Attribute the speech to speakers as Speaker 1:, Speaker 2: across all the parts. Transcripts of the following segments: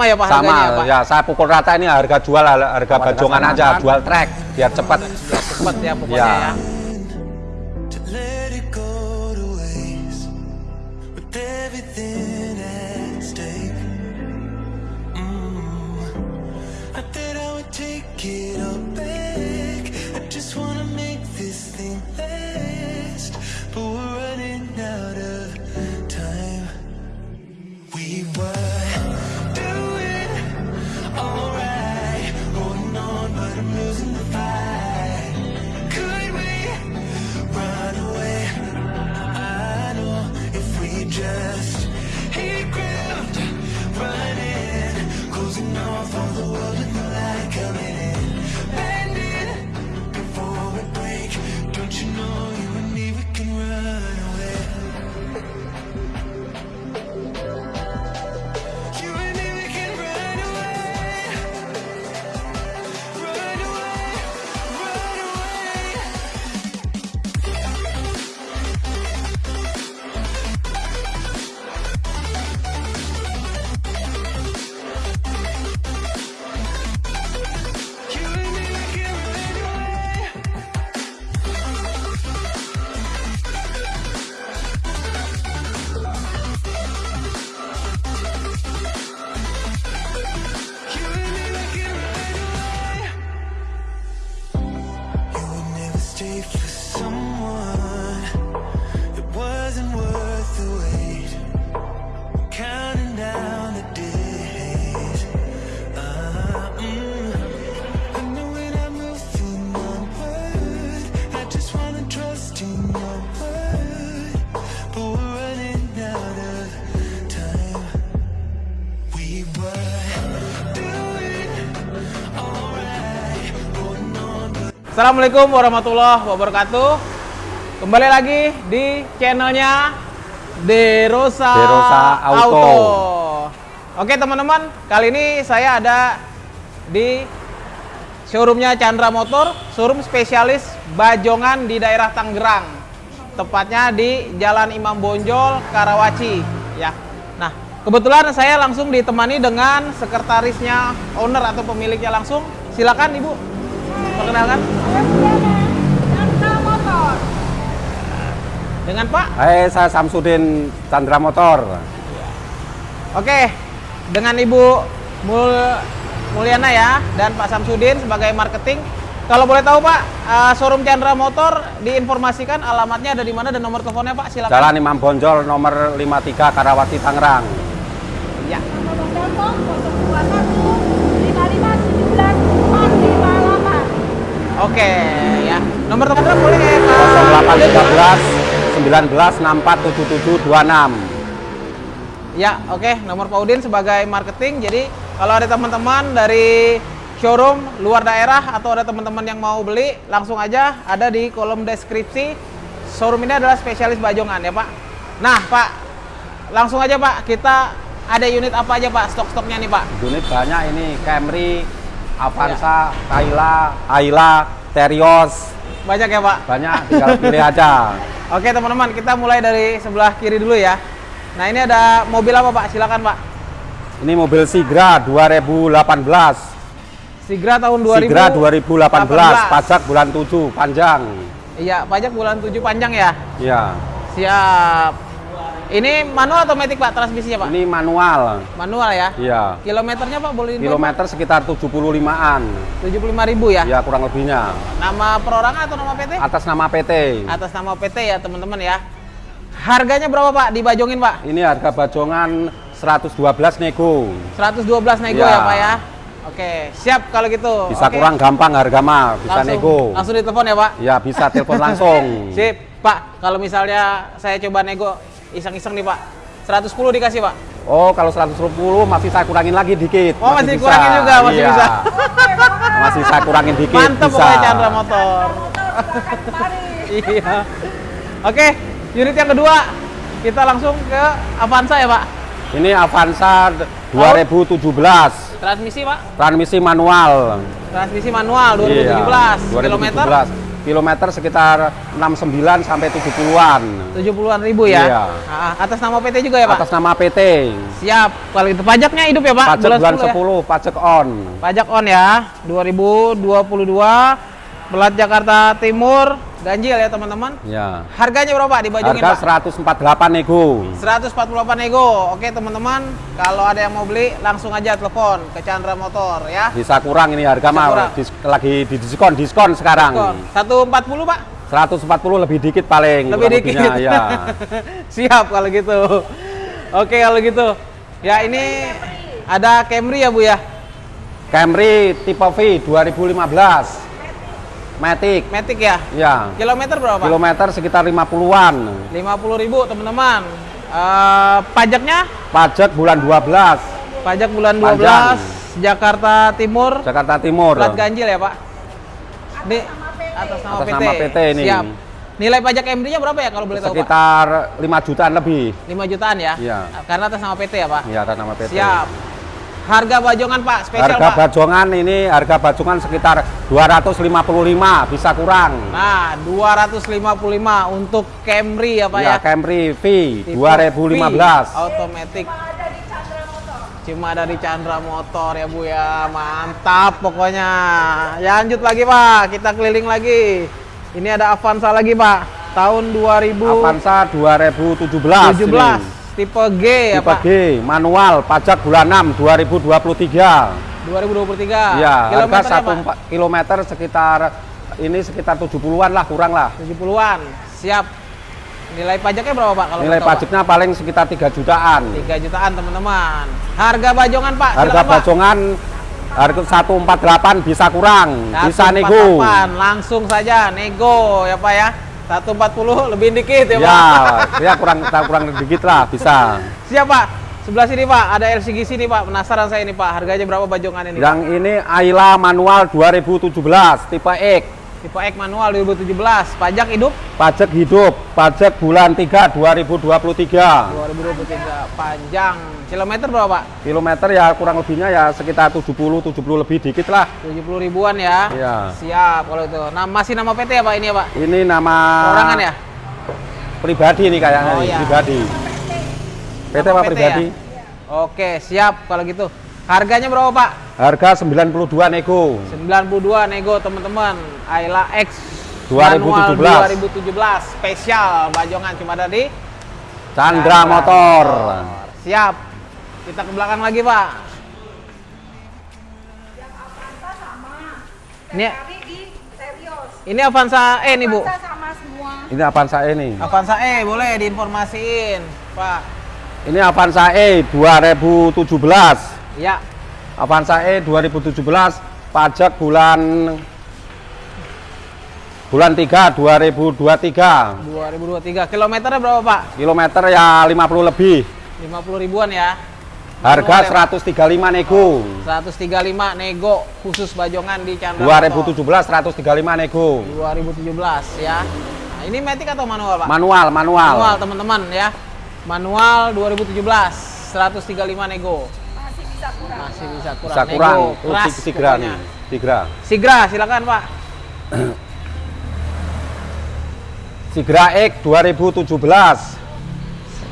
Speaker 1: Sama ya Pak
Speaker 2: Sama
Speaker 1: harganya ya Pak?
Speaker 2: ya, saya pukul rata ini harga jual harga bajongan aja, jual trek biar cepat.
Speaker 1: Cepet ya pokoknya
Speaker 2: Ya.
Speaker 1: ya. Assalamualaikum warahmatullahi wabarakatuh. Kembali lagi di channelnya Derosa,
Speaker 2: Derosa Auto.
Speaker 1: Oke teman-teman, kali ini saya ada di showroomnya Chandra Motor, showroom spesialis bajongan di daerah Tangerang. Tepatnya di Jalan Imam Bonjol, Karawaci. Ya. Nah, kebetulan saya langsung ditemani dengan sekretarisnya owner atau pemiliknya langsung. Silakan Ibu, perkenalkan. Dengan Pak.
Speaker 2: Hai, saya Samsudin Chandra Motor.
Speaker 1: Oke, dengan Ibu Mul Mulyana ya dan Pak Samsudin sebagai marketing. Kalau boleh tahu Pak, eh, showroom Chandra Motor diinformasikan alamatnya ada di mana dan nomor teleponnya Pak silakan.
Speaker 2: Jalan Imam Bonjol nomor 53 Karawati Tangerang.
Speaker 1: Ya.
Speaker 3: Nomor telepon 458.
Speaker 1: Oke ya. Nomor telepon boleh ya Pak.
Speaker 2: 0813 19 64 77 26.
Speaker 1: Ya, oke. Nomor Pak Udin sebagai marketing. Jadi kalau ada teman-teman dari showroom luar daerah atau ada teman-teman yang mau beli, langsung aja ada di kolom deskripsi. Showroom ini adalah spesialis bajongan ya Pak. Nah Pak, langsung aja Pak. Kita ada unit apa aja Pak? Stok-stoknya nih Pak.
Speaker 2: Unit banyak ini Camry, Avanza, Ayla, Ayla, Terios.
Speaker 1: Banyak ya Pak.
Speaker 2: Banyak tinggal pilih aja.
Speaker 1: Oke teman-teman, kita mulai dari sebelah kiri dulu ya. Nah ini ada mobil apa Pak? Silakan Pak.
Speaker 2: Ini mobil Sigra 2018.
Speaker 1: Sigra tahun 2000.
Speaker 2: Sigra 2018, pajak bulan 7 panjang.
Speaker 1: Iya, pajak bulan 7 panjang ya.
Speaker 2: Iya.
Speaker 1: Siap. Ini manual atau matic Pak transmisinya Pak?
Speaker 2: Ini manual.
Speaker 1: Manual ya.
Speaker 2: Iya.
Speaker 1: Kilometernya Pak boleh
Speaker 2: Kilometer sekitar 75-an.
Speaker 1: Pak? 75.000 ya.
Speaker 2: Ya kurang lebihnya.
Speaker 1: Nama perorangan atau nama PT?
Speaker 2: Atas nama PT.
Speaker 1: Atas nama PT ya teman-teman ya. Harganya berapa Pak dibajongin Pak?
Speaker 2: Ini harga bajongan 112 nego.
Speaker 1: 112 nego
Speaker 2: Ya.
Speaker 1: ya Pak ya. Oke, siap kalau gitu.
Speaker 2: Bisa
Speaker 1: Oke.
Speaker 2: kurang gampang harga mah, bisa
Speaker 1: langsung,
Speaker 2: nego.
Speaker 1: Langsung ditelepon ya Pak.
Speaker 2: Ya bisa telepon langsung.
Speaker 1: Sip, Pak. Kalau misalnya saya coba nego iseng-iseng nih Pak. 110 dikasih Pak.
Speaker 2: Oh, kalau 110 masih saya kurangin lagi dikit.
Speaker 1: Oh, masih
Speaker 2: bisa.
Speaker 1: kurangin juga, masih
Speaker 2: Iya.
Speaker 1: bisa.
Speaker 2: masih saya kurangin dikit
Speaker 1: Mantap
Speaker 2: bisa.
Speaker 1: pokoknya Chandra Motor. iya. Oke, unit yang kedua kita langsung ke Avanza ya Pak.
Speaker 2: Ini Avanza 2017.
Speaker 1: Transmisi Pak,
Speaker 2: Transmisi manual.
Speaker 1: transmisi manual 2017.
Speaker 2: Iya,
Speaker 1: Kilometer
Speaker 2: 2017. Kilometer sekitar 69 sampai 70-an.
Speaker 1: 70-an ribu ya?
Speaker 2: Iya.
Speaker 1: Ah, atas nama PT juga ya Pak?
Speaker 2: Atas nama PT.
Speaker 1: Siap. Kalau itu pajaknya hidup ya Pak?
Speaker 2: Pajak bulan
Speaker 1: 10 ya?
Speaker 2: 10, pajak on.
Speaker 1: Pajak on ya, 2022, Pelat Jakarta Timur, ganjil ya teman-teman.
Speaker 2: Ya.
Speaker 1: Harganya berapa Pak dibajungin
Speaker 2: Harga
Speaker 1: Pak?
Speaker 2: 148 nego.
Speaker 1: 148 nego. Oke teman-teman, kalau ada yang mau beli langsung aja telepon ke Chandra Motor ya.
Speaker 2: Bisa kurang ini harga mah dis- lagi di diskon diskon sekarang.
Speaker 1: Diskon. 140 Pak?
Speaker 2: 140 lebih dikit paling.
Speaker 1: Lebih dikit.
Speaker 2: lebihnya, ya.
Speaker 1: Siap kalau gitu. Oke kalau gitu. Ya ini ada Camry ya Bu ya?
Speaker 2: Camry tipe V 2015. Matic.
Speaker 1: Matic ya?
Speaker 2: Ya.
Speaker 1: Kilometer berapa Pak?
Speaker 2: Kilometer sekitar 50-an.
Speaker 1: 50.000 teman-teman. Eh, pajaknya?
Speaker 2: Pajak bulan 12.
Speaker 1: Pajak bulan 12
Speaker 2: Panjang.
Speaker 1: Jakarta Timur.
Speaker 2: Jakarta Timur.
Speaker 1: Plat ganjil ya Pak? Ini atas nama
Speaker 2: Atas
Speaker 1: PT.
Speaker 2: nama PT ini.
Speaker 1: Siap. Nilai pajak Camry-nya berapa ya kalau boleh tahu Pak?
Speaker 2: Sekitar 5 jutaan lebih.
Speaker 1: 5 jutaan ya?
Speaker 2: Iya.
Speaker 1: Karena atas nama PT ya Pak?
Speaker 2: Ya, atas nama PT.
Speaker 1: Siap. Harga bajongan Pak, spesial
Speaker 2: Harga
Speaker 1: Pak.
Speaker 2: bajongan ini harga bajongan sekitar 255 bisa kurang.
Speaker 1: Nah, 255 untuk Camry ya Pak ya?
Speaker 2: ya, Camry V
Speaker 1: Tipe
Speaker 2: 2015.
Speaker 1: V, Automatic. Cuma ada di Chandra Motor ya Bu ya. Mantap pokoknya. Ya lanjut lagi Pak, kita keliling lagi. Ini ada Avanza lagi Pak. Tahun 2017.
Speaker 2: Avanza 2017. ini.
Speaker 1: Tipe G ya
Speaker 2: Tipe
Speaker 1: Pak.
Speaker 2: G, manual, pajak bulan 6 2023.
Speaker 1: 2023.
Speaker 2: Ya, harga
Speaker 1: Kilometernya,
Speaker 2: satu
Speaker 1: Pak?
Speaker 2: empat kilometer sekitar ini sekitar 70-an lah, kurang lah.
Speaker 1: 70-an. Siap. Nilai pajaknya berapa Pak kalau
Speaker 2: Nilai
Speaker 1: Pak?
Speaker 2: pajaknya paling sekitar 3 jutaan.
Speaker 1: 3 jutaan teman-teman. Harga bajongan Pak,
Speaker 2: Harga
Speaker 1: silakan, Pak.
Speaker 2: bajongan harga 148 bisa kurang, bisa nego.
Speaker 1: 148, langsung saja nego ya Pak ya. 140 lebih dikit ya,
Speaker 2: Ya,
Speaker 1: Pak.
Speaker 2: ya kurang kurang dikit lah bisa.
Speaker 1: Siap Pak. Sebelah sini Pak, ada LCG sini Pak. Penasaran saya ini Pak, harganya berapa bajongan ini? Pak?
Speaker 2: Yang ini Ayla manual 2017 tipe X.
Speaker 1: Tipe X manual 2017, pajak hidup
Speaker 2: Pajak hidup, pajak bulan 3 2023.
Speaker 1: 2023, panjang. Kilometer berapa Pak?
Speaker 2: Kilometer ya kurang lebihnya ya sekitar 70 70 lebih dikit lah.
Speaker 1: 70 ribuan ya.
Speaker 2: Iya.
Speaker 1: Siap kalau itu. Nah, masih nama PT ya Pak ini ya Pak?
Speaker 2: Ini nama
Speaker 1: Orangan ya?
Speaker 2: pribadi nih kayaknya
Speaker 1: Oh,
Speaker 2: nih,
Speaker 1: iya.
Speaker 2: pribadi. PT apa
Speaker 1: PT
Speaker 2: pribadi?
Speaker 1: ya? Oke, siap kalau gitu. Harganya berapa Pak?
Speaker 2: Harga 92 nego.
Speaker 1: 92 nego teman-teman. Ayla X
Speaker 2: 2017.
Speaker 1: manual 2017 spesial bajongan cuma ada di
Speaker 2: Chandra Motor.
Speaker 1: Siap. Kita ke belakang lagi, Pak. Ini ini Avanza E nih, Bu.
Speaker 3: Masa sama semua.
Speaker 2: Ini Avanza E nih.
Speaker 1: Avanza E boleh diinformasiin, Pak.
Speaker 2: Ini Avanza E 2017.
Speaker 1: Ya,
Speaker 2: Avanza E 2017 pajak bulan bulan 3 2023.
Speaker 1: 2023. Kilometernya berapa, Pak?
Speaker 2: Kilometer ya 50 lebih.
Speaker 1: 50 ribuan ya.
Speaker 2: Harga
Speaker 1: Manual ya,
Speaker 2: 135 nego.
Speaker 1: 135 nego khusus bajongan di Chandra Motor.
Speaker 2: 2017 135 nego.
Speaker 1: 2017 ya. Nah, ini matic atau manual, Pak?
Speaker 2: Manual, manual.
Speaker 1: Manual, teman-teman ya. Manual 2017 135 nego.
Speaker 3: Masih bisa kurang.
Speaker 1: Masih bisa kurang. Nego,
Speaker 2: Oh,
Speaker 1: keras
Speaker 2: sig- Sigra nih. Sigra.
Speaker 1: Sigra, silakan, Pak.
Speaker 2: Sigra X 2017.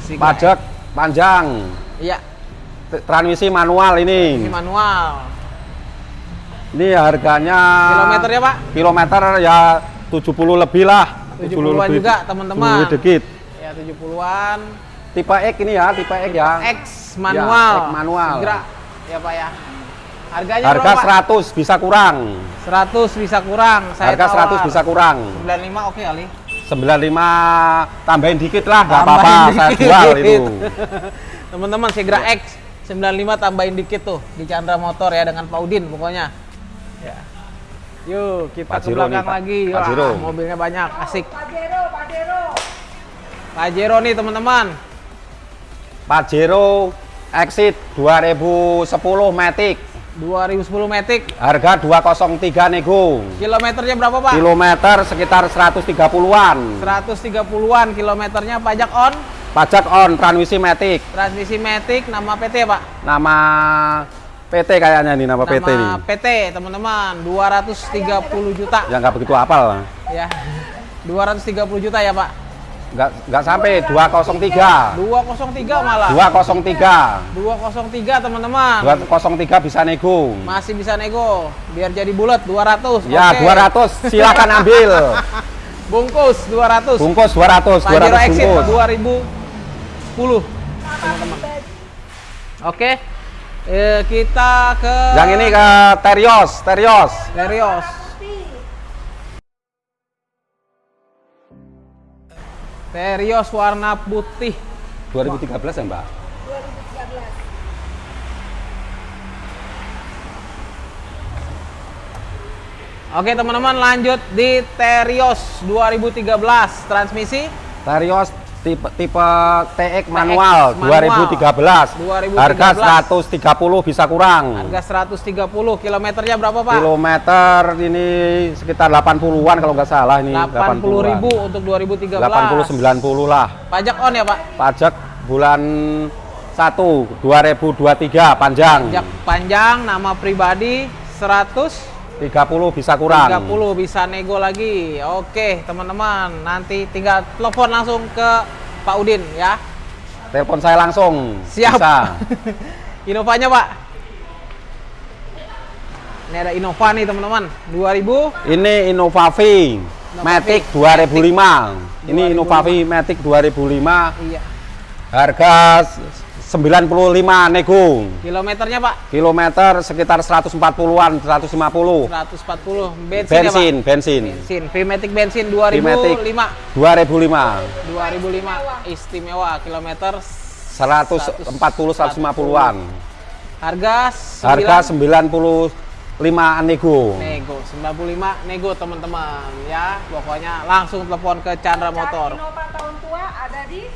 Speaker 1: Sigra.
Speaker 2: Pajak panjang.
Speaker 1: Iya,
Speaker 2: Transmisi manual
Speaker 1: ini
Speaker 2: ini.
Speaker 1: manual.
Speaker 2: Ini harganya
Speaker 1: Kilometernya, Pak?
Speaker 2: Kilometer ya 70 lebih lah.
Speaker 1: 70-an juga, teman-teman.
Speaker 2: 70 dikit.
Speaker 1: Ya 70-an.
Speaker 2: Tipe X ini ya, tipe X ya.
Speaker 1: X manual.
Speaker 2: Ya, manual.
Speaker 1: Sigra. Ya, Pak ya. Harganya
Speaker 2: Harga
Speaker 1: berapa, Pak?
Speaker 2: 100 bisa kurang.
Speaker 1: 100 bisa kurang. Saya
Speaker 2: Harga 100
Speaker 1: tawar.
Speaker 2: bisa kurang.
Speaker 1: 95 oke kali.
Speaker 2: 95 tambahin dikit lah, nggak apa-apa, saya jual itu.
Speaker 1: Teman-teman Sigra X 95 tambahin dikit tuh di Chandra Motor ya dengan Paudin pokoknya. Ya. Yuk, kita ke
Speaker 2: Pajero nih,
Speaker 1: belakang
Speaker 2: Pak.
Speaker 1: lagi. Wah, mobilnya banyak, asik.
Speaker 3: Pajero, Pajero.
Speaker 1: Pajero nih, teman-teman.
Speaker 2: Pajero Exit 2010 Matic.
Speaker 1: 2010 Matic.
Speaker 2: Harga 203 nego.
Speaker 1: Kilometernya berapa, Pak?
Speaker 2: Kilometer sekitar 130-an.
Speaker 1: 130-an kilometernya pajak on.
Speaker 2: Pajak on transmisi Matic.
Speaker 1: Transmisi Matic nama PT, Pak.
Speaker 2: Nama PT kayaknya nih nama, PT nih.
Speaker 1: Nama PT, teman-teman. 230 juta.
Speaker 2: Ya nggak begitu apal.
Speaker 1: Ya. 230 juta ya, Pak.
Speaker 2: Nggak, nggak sampai 203.
Speaker 1: 203 malah.
Speaker 2: 203.
Speaker 1: 203 teman-teman.
Speaker 2: 203 bisa nego.
Speaker 1: Masih bisa nego. Biar jadi bulat 200.
Speaker 2: Ya,
Speaker 1: Oke.
Speaker 2: 200 silakan ambil.
Speaker 1: Bungkus 200.
Speaker 2: Bungkus 200,
Speaker 1: Pajero
Speaker 2: 200
Speaker 1: Exit
Speaker 2: bungkus.
Speaker 1: 2010. teman-teman. Oke. Eh, kita ke
Speaker 2: Yang ini ke Terios, Terios.
Speaker 1: Terios. Terios warna putih.
Speaker 2: 2013 ya, Mbak?
Speaker 3: 2013.
Speaker 1: Oke teman-teman lanjut di Terios 2013 transmisi
Speaker 2: Terios tipe tipe TX manual,
Speaker 1: manual.
Speaker 2: 2013.
Speaker 1: 2013.
Speaker 2: Harga 130 bisa kurang.
Speaker 1: harga 130 kilometernya berapa Pak?
Speaker 2: Kilometer ini sekitar 80-an kalau nggak salah ini.
Speaker 1: 80 ribu untuk 2013
Speaker 2: 80 90 lah.
Speaker 1: pajak on ya Pak?
Speaker 2: Pajak bulan 1 2023 panjang.
Speaker 1: pajak panjang nama pribadi 100
Speaker 2: 30 bisa kurang.
Speaker 1: 30 bisa nego lagi. Oke, teman-teman, nanti tinggal telepon langsung ke Pak Udin ya.
Speaker 2: Telepon saya langsung.
Speaker 1: Siap.
Speaker 2: Bisa.
Speaker 1: Inovanya, Pak. Ini ada Innova nih, teman-teman. 2000
Speaker 2: Ini Innovavi Matic 2005. Ini
Speaker 1: 2005.
Speaker 2: Innovavi Matic 2005.
Speaker 1: iya.
Speaker 2: Harga 95 nego.
Speaker 1: Kilometernya, Pak.
Speaker 2: Kilometer sekitar 140-an, 150.
Speaker 1: 140. Bensin, ya,
Speaker 2: Bensin,
Speaker 1: Pak?
Speaker 2: bensin.
Speaker 1: Bensin. VMATIC bensin 2005.
Speaker 2: VMATIC. 2005.
Speaker 1: 2005 istimewa kilometer
Speaker 2: 140 150-an.
Speaker 1: harga
Speaker 2: Harga
Speaker 1: 9
Speaker 2: 95 nego.
Speaker 1: nego 95 nego teman-teman ya pokoknya langsung telepon ke Chandra Motor
Speaker 3: Innova tahun tua ada di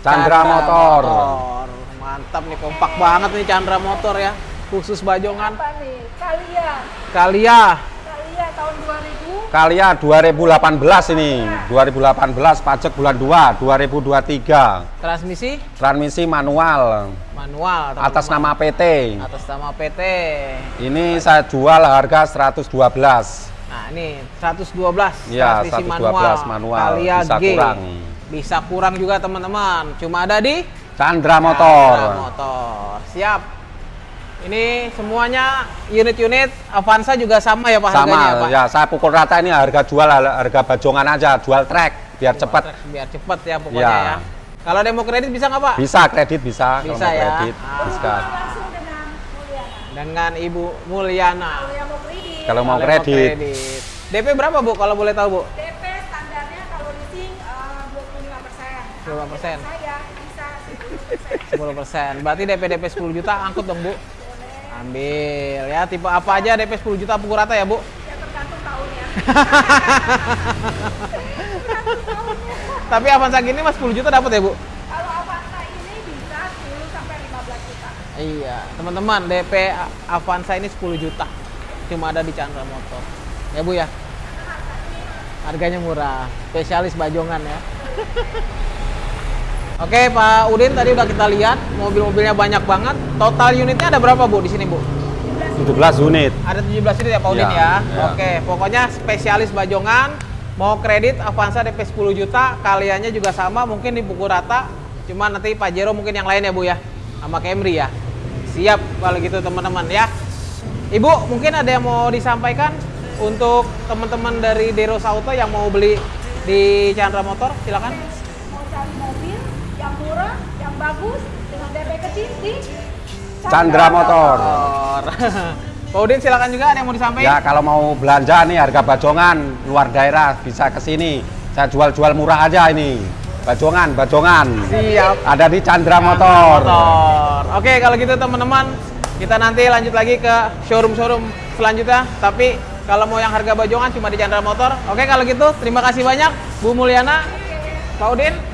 Speaker 2: Chandra Motor.
Speaker 1: Motor. Mantap nih kompak banget nih Chandra Motor ya khusus Bajongan
Speaker 3: apa nih? Kalia.
Speaker 1: Kalia
Speaker 3: Kalia tahun 2000.
Speaker 2: Kalia 2018 ini. 2018 pajak bulan 2 2023.
Speaker 1: transmisi
Speaker 2: Transmisi manual
Speaker 1: manual
Speaker 2: atas nama PT.
Speaker 1: atas nama PT
Speaker 2: Ini saya jual harga 112.
Speaker 1: nah ini 112
Speaker 2: Iya,
Speaker 1: transmisi
Speaker 2: 112 manual.
Speaker 1: Kalia
Speaker 2: Bisa
Speaker 1: G
Speaker 2: kurang.
Speaker 1: bisa kurang juga teman-teman cuma ada di
Speaker 2: Chandra Motor.
Speaker 1: Chandra Motor. Siap. Ini semuanya unit-unit Avanza juga sama ya Pak harganya ya,
Speaker 2: Sama
Speaker 1: Pak?
Speaker 2: ya, saya pukul rata ini harga jual harga bajongan aja, jual trek biar cepat.
Speaker 1: Biar cepet ya pokoknya
Speaker 2: Ya.
Speaker 1: ya. Kalau demo kredit bisa nggak Pak?
Speaker 2: Bisa kredit bisa, kalau
Speaker 1: Bisa
Speaker 2: mau
Speaker 1: ya.
Speaker 2: kredit
Speaker 1: Ah.
Speaker 2: bisa.
Speaker 3: Langsung dengan.
Speaker 1: Dengan Ibu Mulyana.
Speaker 3: Kalau mau kredit.
Speaker 2: Kalau mau
Speaker 1: Kalau
Speaker 2: kredit,
Speaker 1: DP berapa Bu kalau boleh tahu Bu?
Speaker 3: DP standarnya kalau leasing eh, 25 persen.
Speaker 1: 25%.
Speaker 3: Saya 10 persen.
Speaker 1: 10%. Berarti DP DP 10 juta angkut dong Bu. Ambil ya tipe apa aja DP 10 juta pukul rata ya Bu?
Speaker 3: Ya tergantung tahunnya.
Speaker 1: Tapi Avanza gini mas 10 juta dapat ya Bu?
Speaker 3: Kalau Avanza ini bisa 10 sampai 15 juta.
Speaker 1: Iya, teman-teman DP Avanza ini 10 juta. Cuma ada di Chandra Motor. Ya Bu ya. Harganya murah, spesialis bajongan ya. Oke Pak Udin tadi udah kita lihat mobil-mobilnya banyak banget. Total unitnya ada berapa Bu di sini Bu?
Speaker 2: 17 unit.
Speaker 1: Ada 17 unit ya Pak Udin
Speaker 2: Iya,
Speaker 1: ya.
Speaker 2: iya.
Speaker 1: Oke, pokoknya spesialis bajongan. Mau kredit Avanza DP 10 juta, kaliannya juga sama mungkin di pukul rata. Cuma nanti Pajero mungkin yang lain ya Bu ya. Sama Camry ya. Siap kalau gitu teman-teman ya. Ibu, mungkin ada yang mau disampaikan untuk teman-teman dari Deros Auto yang mau beli di Chandra Motor, silakan.
Speaker 3: Mau cari mobil yang murah, yang bagus, dengan DP kecil di
Speaker 2: Chandra Motor.
Speaker 1: Motor. Pak Udin silakan juga ada yang mau disampaikan.
Speaker 2: Ya kalau mau belanja nih harga bajongan luar daerah bisa ke sini. Saya jual-jual murah aja ini. Bajongan, bajongan.
Speaker 1: Siap.
Speaker 2: Ada di Chandra Motor.
Speaker 1: Motor. Oke, kalau gitu teman-teman, kita nanti lanjut lagi ke showroom-showroom selanjutnya. Tapi kalau mau yang harga bajongan cuma di Chandra Motor. Oke, kalau gitu terima kasih banyak Bu Mulyana, Pak Udin.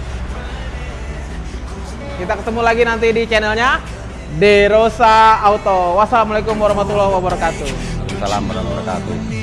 Speaker 1: Kita ketemu lagi nanti di channelnya Derosa Auto. Wassalamualaikum warahmatullahi wabarakatuh.
Speaker 2: Assalamualaikum warahmatullahi wabarakatuh.